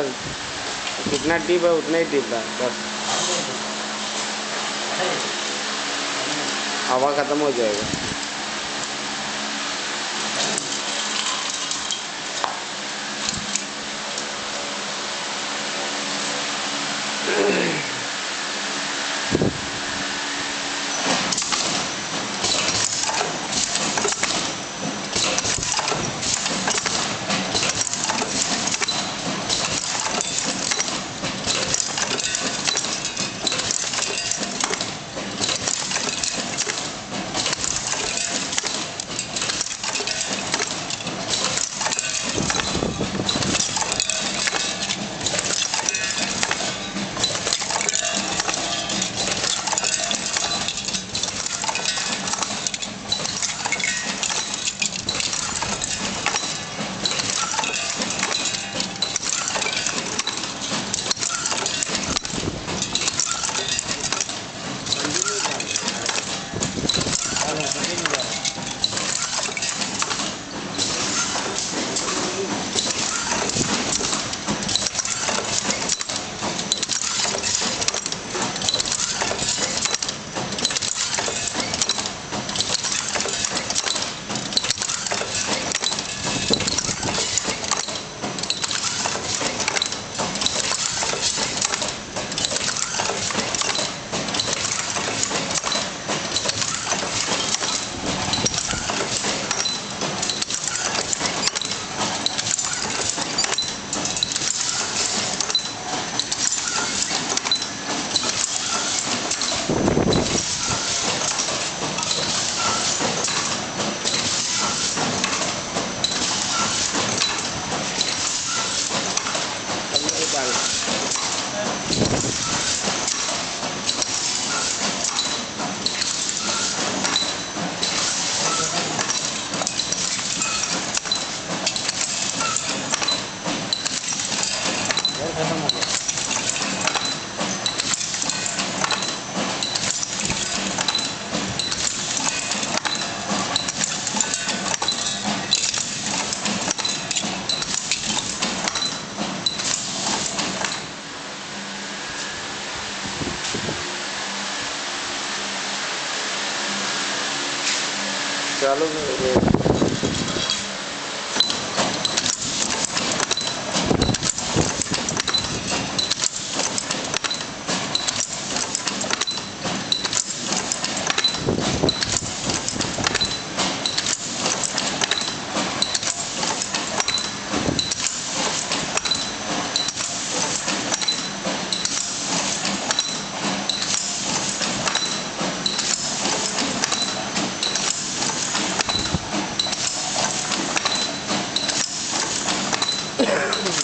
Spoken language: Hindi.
बस। जितना डीप है उतना ही डीप है बस। हवा ख़त्म हो जाएगा। चालू Yeah.